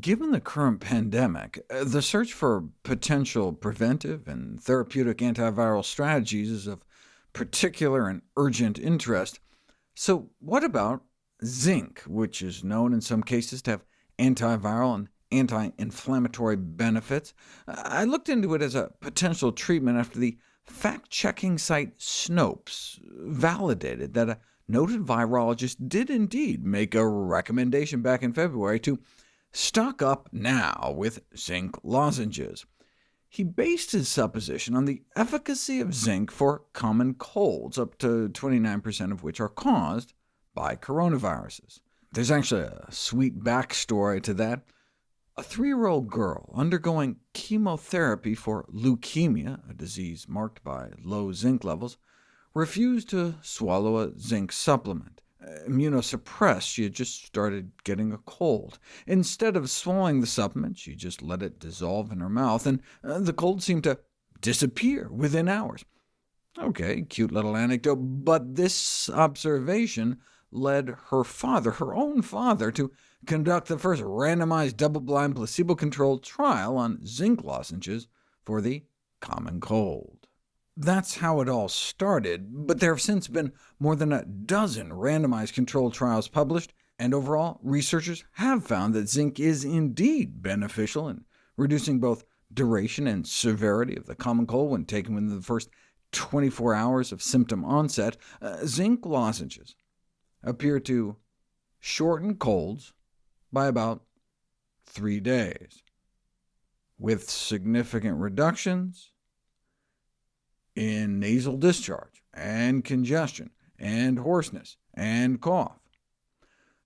Given the current pandemic, uh, the search for potential preventive and therapeutic antiviral strategies is of particular and urgent interest. So what about zinc, which is known in some cases to have antiviral and anti-inflammatory benefits? I looked into it as a potential treatment after the fact-checking site Snopes validated that a noted virologist did indeed make a recommendation back in February to stock up now with zinc lozenges. He based his supposition on the efficacy of zinc for common colds, up to 29% of which are caused by coronaviruses. There's actually a sweet backstory to that. A three-year-old girl undergoing chemotherapy for leukemia, a disease marked by low zinc levels, refused to swallow a zinc supplement immunosuppressed, she had just started getting a cold. Instead of swallowing the supplement, she just let it dissolve in her mouth, and uh, the cold seemed to disappear within hours. OK, cute little anecdote, but this observation led her father, her own father, to conduct the first randomized double-blind placebo-controlled trial on zinc lozenges for the common cold. That's how it all started, but there have since been more than a dozen randomized controlled trials published, and overall, researchers have found that zinc is indeed beneficial in reducing both duration and severity of the common cold when taken within the first 24 hours of symptom onset. Uh, zinc lozenges appear to shorten colds by about three days, with significant reductions in nasal discharge, and congestion, and hoarseness, and cough.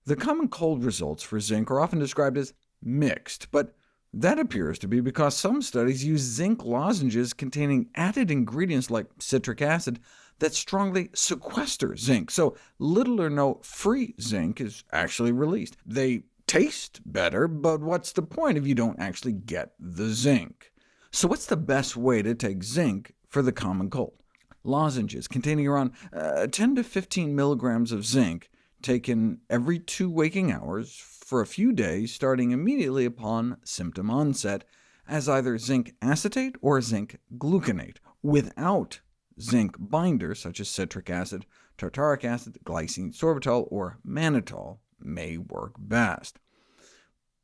The common cold results for zinc are often described as mixed, but that appears to be because some studies use zinc lozenges containing added ingredients like citric acid that strongly sequester zinc, so little or no free zinc is actually released. They taste better, but what's the point if you don't actually get the zinc? So what's the best way to take zinc for the common cold. Lozenges containing around uh, 10 to 15 milligrams of zinc, taken every two waking hours for a few days, starting immediately upon symptom onset, as either zinc acetate or zinc gluconate, without zinc binders such as citric acid, tartaric acid, glycine sorbitol, or mannitol may work best.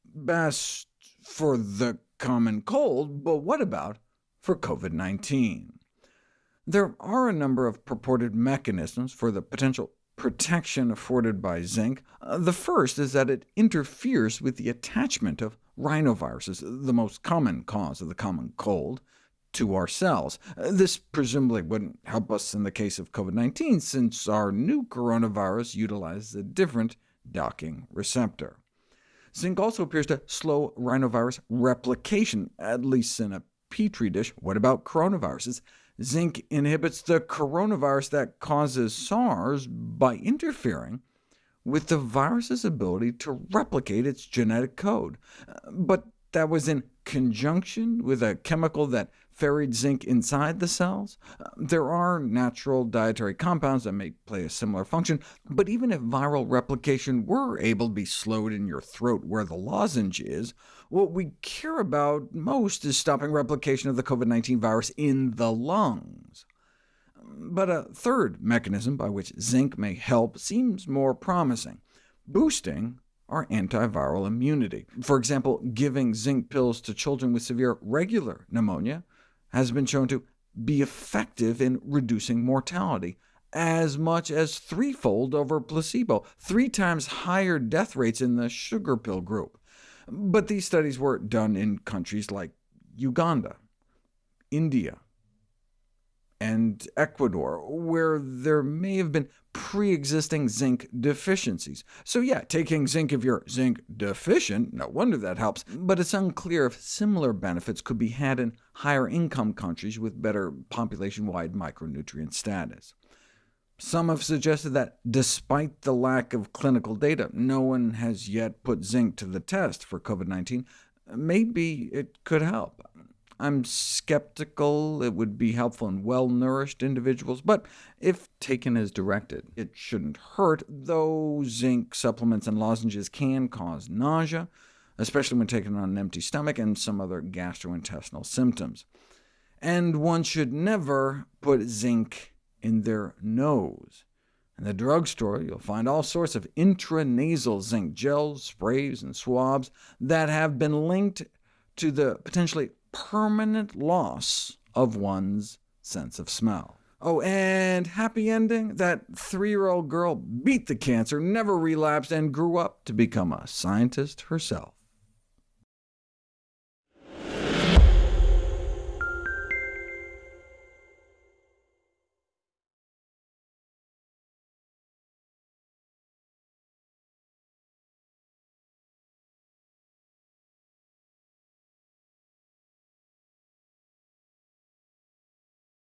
Best for the common cold, but what about for COVID-19. There are a number of purported mechanisms for the potential protection afforded by zinc. Uh, the first is that it interferes with the attachment of rhinoviruses, the most common cause of the common cold, to our cells. Uh, this presumably wouldn't help us in the case of COVID-19, since our new coronavirus utilizes a different docking receptor. Zinc also appears to slow rhinovirus replication, at least in a petri dish. What about coronaviruses? Zinc inhibits the coronavirus that causes SARS by interfering with the virus's ability to replicate its genetic code. Uh, but that was in conjunction with a chemical that ferried zinc inside the cells. Uh, there are natural dietary compounds that may play a similar function, but even if viral replication were able to be slowed in your throat where the lozenge is, what we care about most is stopping replication of the COVID-19 virus in the lungs. But a third mechanism by which zinc may help seems more promising, boosting our antiviral immunity. For example, giving zinc pills to children with severe regular pneumonia has been shown to be effective in reducing mortality, as much as threefold over placebo, three times higher death rates in the sugar pill group. But these studies were done in countries like Uganda, India, and Ecuador, where there may have been pre-existing zinc deficiencies. So yeah, taking zinc if you're zinc deficient, no wonder that helps, but it's unclear if similar benefits could be had in higher income countries with better population-wide micronutrient status. Some have suggested that despite the lack of clinical data, no one has yet put zinc to the test for COVID-19. Maybe it could help. I'm skeptical it would be helpful in well-nourished individuals, but if taken as directed, it shouldn't hurt, though zinc supplements and lozenges can cause nausea, especially when taken on an empty stomach and some other gastrointestinal symptoms. And one should never put zinc in their nose. In the drugstore, you'll find all sorts of intranasal zinc gels, sprays, and swabs that have been linked to the potentially permanent loss of one's sense of smell. Oh, and happy ending? That three-year-old girl beat the cancer, never relapsed, and grew up to become a scientist herself.